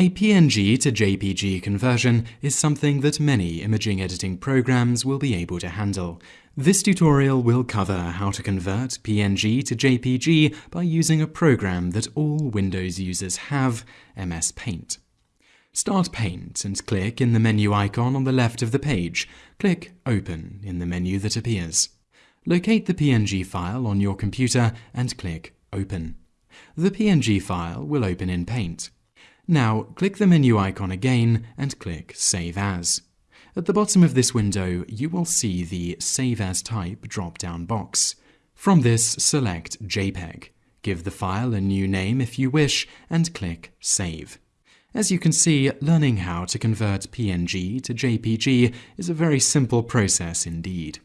A PNG to JPG conversion is something that many imaging editing programs will be able to handle. This tutorial will cover how to convert PNG to JPG by using a program that all Windows users have, MS Paint. Start Paint and click in the menu icon on the left of the page. Click Open in the menu that appears. Locate the PNG file on your computer and click Open. The PNG file will open in Paint. Now click the menu icon again and click Save As. At the bottom of this window, you will see the Save As Type drop-down box. From this, select JPEG. Give the file a new name if you wish, and click Save. As you can see, learning how to convert PNG to JPG is a very simple process indeed.